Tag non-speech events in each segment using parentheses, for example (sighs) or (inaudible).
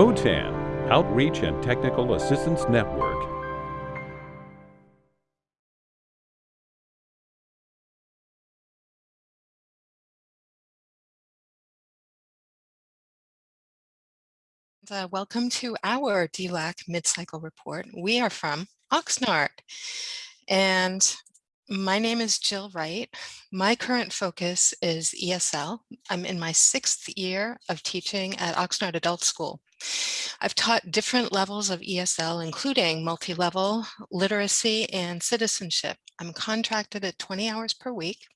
OTAN, Outreach and Technical Assistance Network. Uh, welcome to our DLAC mid-cycle report. We are from Oxnard and my name is Jill Wright. My current focus is ESL. I'm in my sixth year of teaching at Oxnard Adult School. I've taught different levels of ESL, including multi-level, literacy, and citizenship. I'm contracted at 20 hours per week.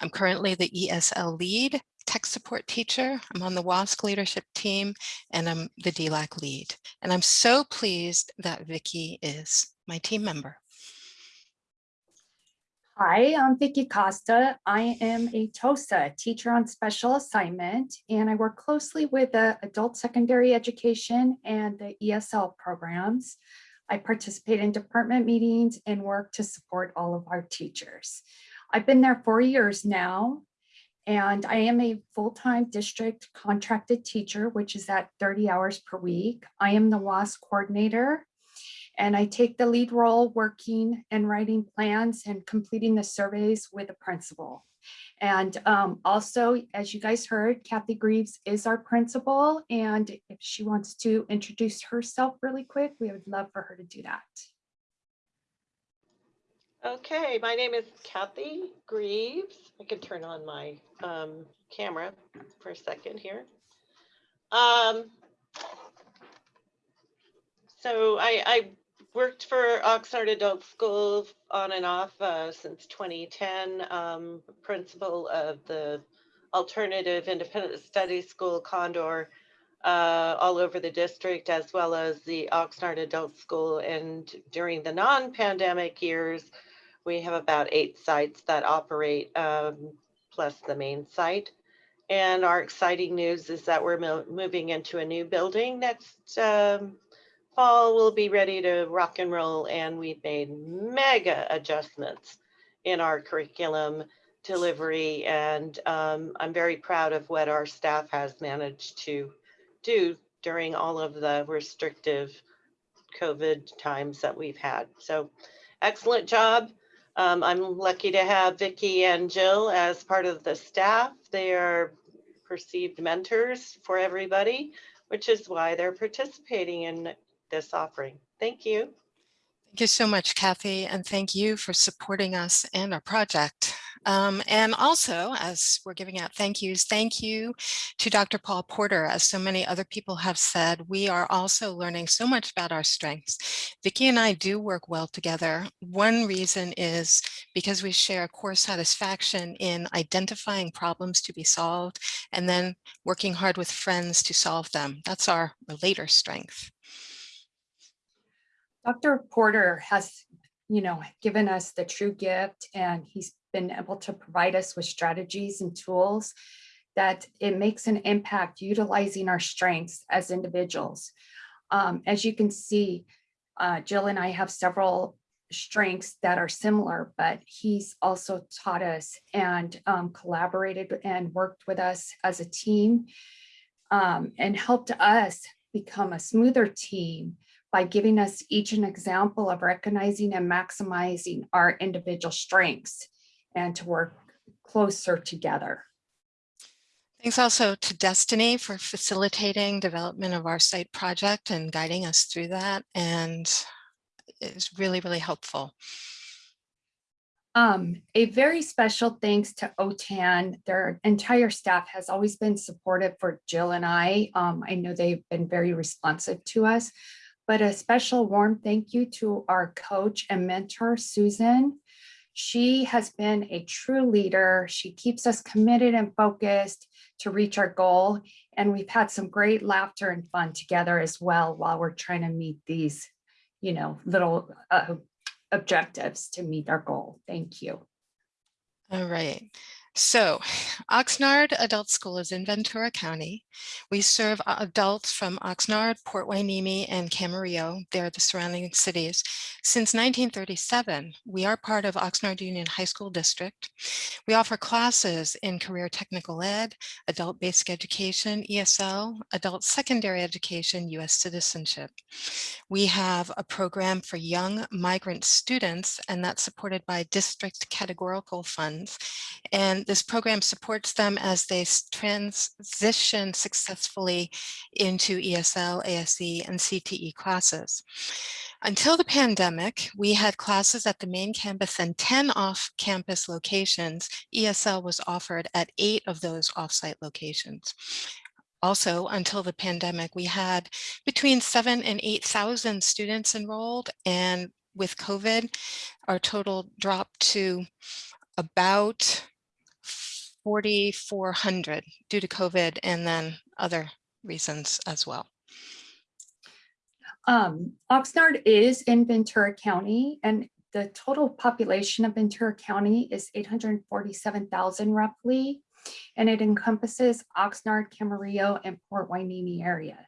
I'm currently the ESL lead tech support teacher. I'm on the WASC leadership team and I'm the DLAC lead. And I'm so pleased that Vicki is my team member. Hi, I'm Vicki Costa. I am a TOSA, teacher on special assignment, and I work closely with the adult secondary education and the ESL programs. I participate in department meetings and work to support all of our teachers. I've been there four years now, and I am a full-time district contracted teacher, which is at 30 hours per week. I am the WASC coordinator, and I take the lead role working and writing plans and completing the surveys with the principal. And um, also, as you guys heard, Kathy Greaves is our principal, and if she wants to introduce herself really quick, we would love for her to do that. Okay, my name is Kathy Greaves. I can turn on my um, camera for a second here. Um, so I, I, worked for Oxnard Adult School on and off uh, since 2010, um, principal of the Alternative Independent Study School Condor uh, all over the district, as well as the Oxnard Adult School. And during the non-pandemic years, we have about eight sites that operate um, plus the main site. And our exciting news is that we're moving into a new building next um, fall. We'll be ready to rock and roll and we've made mega adjustments in our curriculum delivery. And um, I'm very proud of what our staff has managed to do during all of the restrictive COVID times that we've had. So excellent job. Um, I'm lucky to have Vicki and Jill as part of the staff. They are perceived mentors for everybody, which is why they're participating in this offering. Thank you. Thank you so much, Kathy, and thank you for supporting us and our project. Um, and also, as we're giving out thank yous, thank you to Dr. Paul Porter. As so many other people have said, we are also learning so much about our strengths. Vicki and I do work well together. One reason is because we share core satisfaction in identifying problems to be solved and then working hard with friends to solve them. That's our relator strength. Dr. Porter has, you know, given us the true gift and he's been able to provide us with strategies and tools that it makes an impact utilizing our strengths as individuals. Um, as you can see, uh, Jill and I have several strengths that are similar, but he's also taught us and um, collaborated and worked with us as a team um, and helped us become a smoother team by giving us each an example of recognizing and maximizing our individual strengths and to work closer together. Thanks also to Destiny for facilitating development of our site project and guiding us through that. And it's really, really helpful. Um, a very special thanks to OTAN. Their entire staff has always been supportive for Jill and I. Um, I know they've been very responsive to us but a special warm thank you to our coach and mentor, Susan. She has been a true leader. She keeps us committed and focused to reach our goal. And we've had some great laughter and fun together as well while we're trying to meet these, you know, little uh, objectives to meet our goal. Thank you. All right. So (sighs) Oxnard Adult School is in Ventura County. We serve adults from Oxnard, Port Hueneme, and Camarillo. They're the surrounding cities. Since 1937, we are part of Oxnard Union High School District. We offer classes in career technical ed, adult basic education, ESL, adult secondary education, US citizenship. We have a program for young migrant students, and that's supported by district categorical funds. And this program supports them as they transition successfully into ESL, ASE, and CTE classes. Until the pandemic, we had classes at the main campus and 10 off-campus locations. ESL was offered at eight of those off-site locations. Also, until the pandemic, we had between seven and 8,000 students enrolled. And with COVID, our total dropped to about 4,400 due to COVID and then other reasons as well. Um, Oxnard is in Ventura County and the total population of Ventura County is eight hundred and forty-seven thousand roughly. And it encompasses Oxnard, Camarillo, and Port Hueneme area.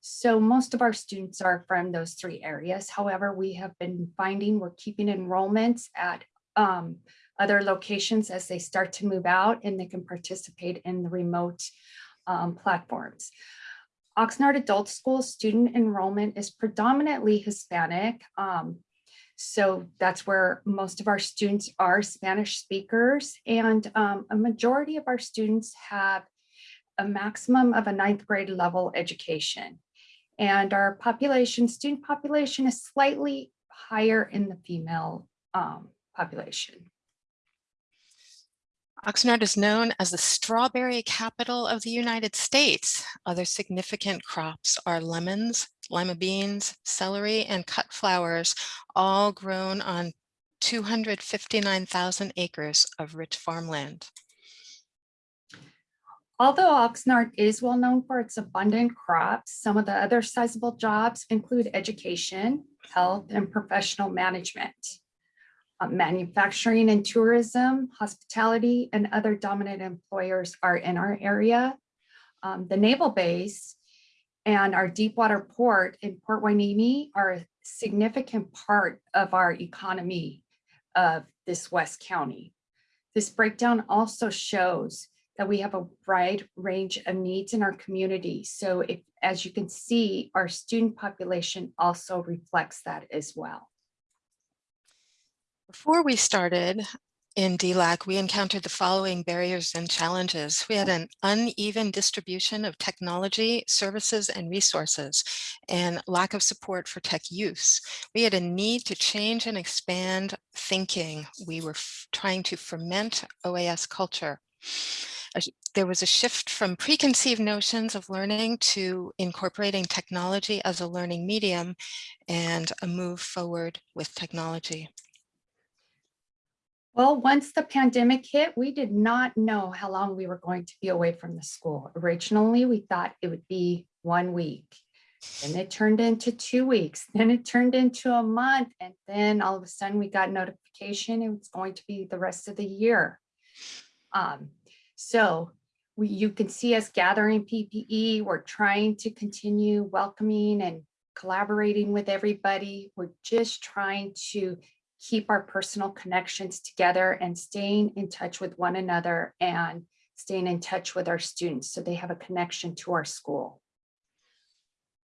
So most of our students are from those three areas. However, we have been finding we're keeping enrollments at um, other locations as they start to move out and they can participate in the remote um, platforms. Oxnard Adult School student enrollment is predominantly Hispanic. um, so that's where most of our students are Spanish speakers and um, a majority of our students have a maximum of a ninth grade level education. And our population, student population is slightly higher in the female um, population. Oxnard is known as the strawberry capital of the United States. Other significant crops are lemons, lima beans, celery, and cut flowers, all grown on 259,000 acres of rich farmland. Although Oxnard is well known for its abundant crops, some of the other sizable jobs include education, health, and professional management. Uh, Manufacturing and tourism, hospitality, and other dominant employers are in our area. Um, The naval base and our deepwater port in Port Hueneme are a significant part of our economy of this West County. This breakdown also shows that we have a wide range of needs in our community. So if, as you can see, our student population also reflects that as well. Before we started in DLAC, we encountered the following barriers and challenges. We had an uneven distribution of technology, services, and resources, and lack of support for tech use. We had a need to change and expand thinking. We were trying to ferment OAS culture. There was a shift from preconceived notions of learning to incorporating technology as a learning medium and a move forward with technology. Well, once the pandemic hit, we did not know how long we were going to be away from the school. Originally, we thought it would be one week. Then it turned into two weeks, (laughs) then it turned into a month, and then all of a sudden we got notification it was going to be the rest of the year. Um, so we, you can see us gathering PPE, we're trying to continue welcoming and collaborating with everybody. We're just trying to keep our personal connections together and staying in touch with one another and staying in touch with our students so they have a connection to our school.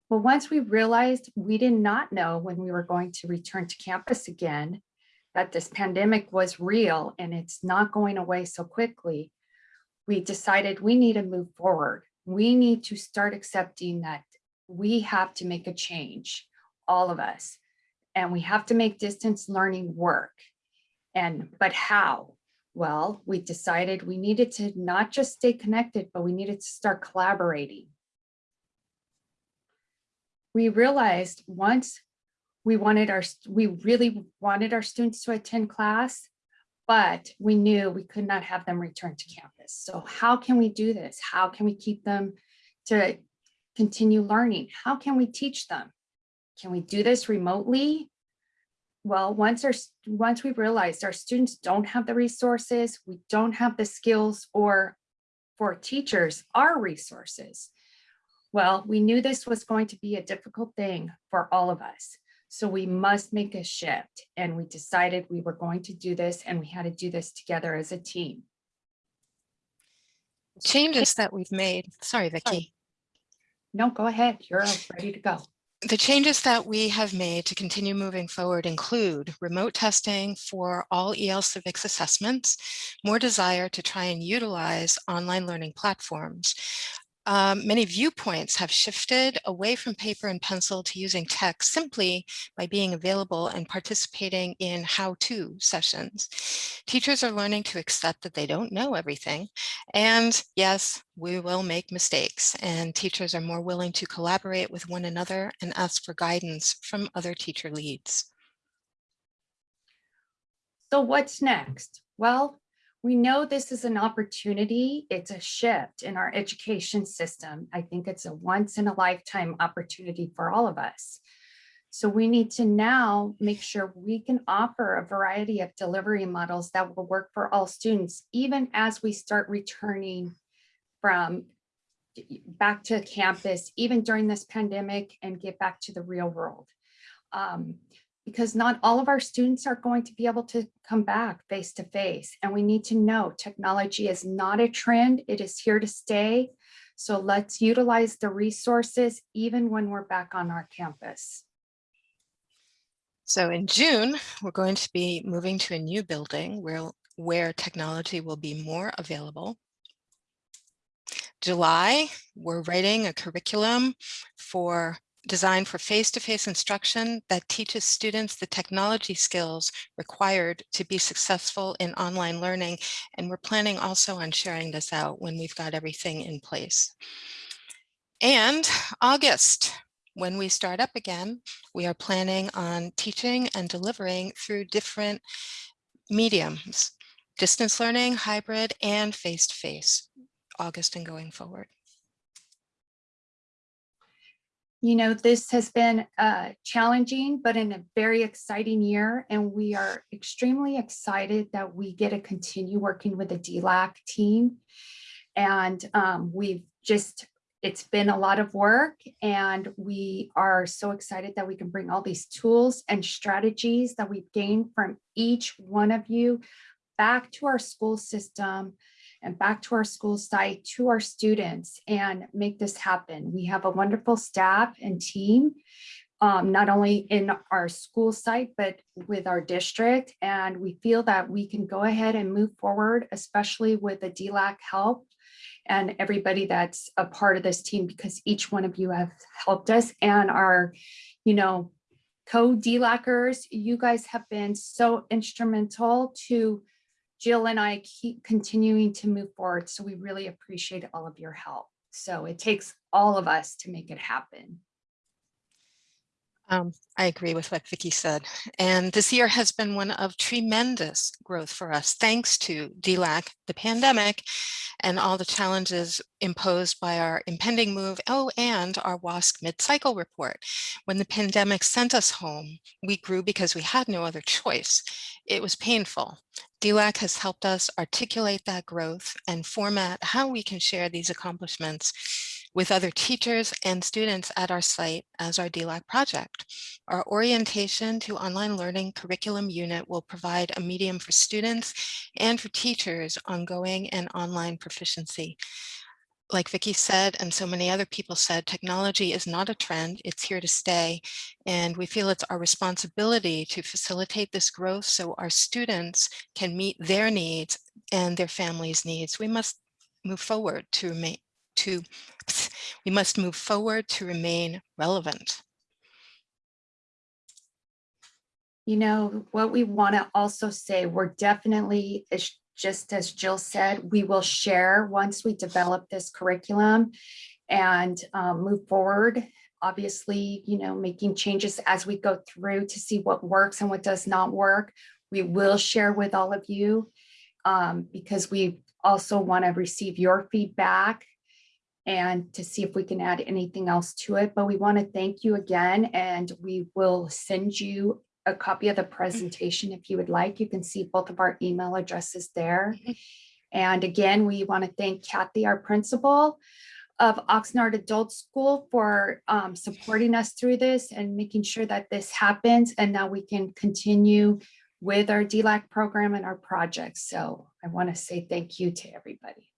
Well, once we realized we did not know when we were going to return to campus again, that this pandemic was real and it's not going away so quickly, we decided we need to move forward. We need to start accepting that we have to make a change, all of us and we have to make distance learning work. And, but how? Well, we decided we needed to not just stay connected, but we needed to start collaborating. We realized once we wanted our, we really wanted our students to attend class, but we knew we could not have them return to campus. So how can we do this? How can we keep them to continue learning? How can we teach them? Can we do this remotely? well, once our, once we realized our students don't have the resources, we don't have the skills or for teachers, our resources. Well, we knew this was going to be a difficult thing for all of us. So we must make a shift and we decided we were going to do this and we had to do this together as a team. Changes that we've made, sorry, Vicky. No, go ahead. You're ready to go. The changes that we have made to continue moving forward include remote testing for all EL civics assessments, more desire to try and utilize online learning platforms. Um, many viewpoints have shifted away from paper and pencil to using tech simply by being available and participating in how-to sessions. Teachers are learning to accept that they don't know everything. And yes, we will make mistakes and teachers are more willing to collaborate with one another and ask for guidance from other teacher leads. So what's next? Well, we know this is an opportunity. It's a shift in our education system. I think it's a once in a lifetime opportunity for all of us. So we need to now make sure we can offer a variety of delivery models that will work for all students, even as we start returning from back to campus, even during this pandemic and get back to the real world. Um, because not all of our students are going to be able to come back face to face. And we need to know technology is not a trend, it is here to stay. So let's utilize the resources even when we're back on our campus. So in June, we're going to be moving to a new building where, where technology will be more available. July, we're writing a curriculum for designed for face-to-face instruction that teaches students the technology skills required to be successful in online learning. And we're planning also on sharing this out when we've got everything in place. And August, when we start up again, we are planning on teaching and delivering through different mediums, distance learning, hybrid, and face-to-face, August and going forward. You know, this has been uh, challenging, but in a very exciting year. And we are extremely excited that we get to continue working with the DLAC team. And um, we've just, it's been a lot of work and we are so excited that we can bring all these tools and strategies that we've gained from each one of you back to our school system and back to our school site, to our students and make this happen. We have a wonderful staff and team, um, not only in our school site, but with our district. And we feel that we can go ahead and move forward, especially with the DLAC help and everybody that's a part of this team, because each one of you have helped us and our, you know, co-DLACers, you guys have been so instrumental to Jill and I keep continuing to move forward. So we really appreciate all of your help. So it takes all of us to make it happen. Um, I agree with what Vicky said. And this year has been one of tremendous growth for us, thanks to DLAC, the pandemic, and all the challenges imposed by our impending move, oh, and our WASC mid-cycle report. When the pandemic sent us home, we grew because we had no other choice. It was painful. DLAC has helped us articulate that growth and format how we can share these accomplishments with other teachers and students at our site as our DLAC project. Our orientation to online learning curriculum unit will provide a medium for students and for teachers ongoing and online proficiency. Like Vicky said, and so many other people said, technology is not a trend, it's here to stay. And we feel it's our responsibility to facilitate this growth so our students can meet their needs and their families' needs. We must move forward to remain to, we must move forward to remain relevant. You know, what we want to also say, we're definitely, just as Jill said, we will share once we develop this curriculum and um, move forward. Obviously, you know, making changes as we go through to see what works and what does not work. We will share with all of you um, because we also want to receive your feedback and to see if we can add anything else to it. But we want to thank you again, and we will send you a copy of the presentation if you would like. You can see both of our email addresses there. Mhm. And again, we want to thank Kathy, our principal of Oxnard Adult School for um, supporting us through this and making sure that this happens. And now we can continue with our DLAC program and our projects. So I want to say thank you to everybody.